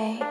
away.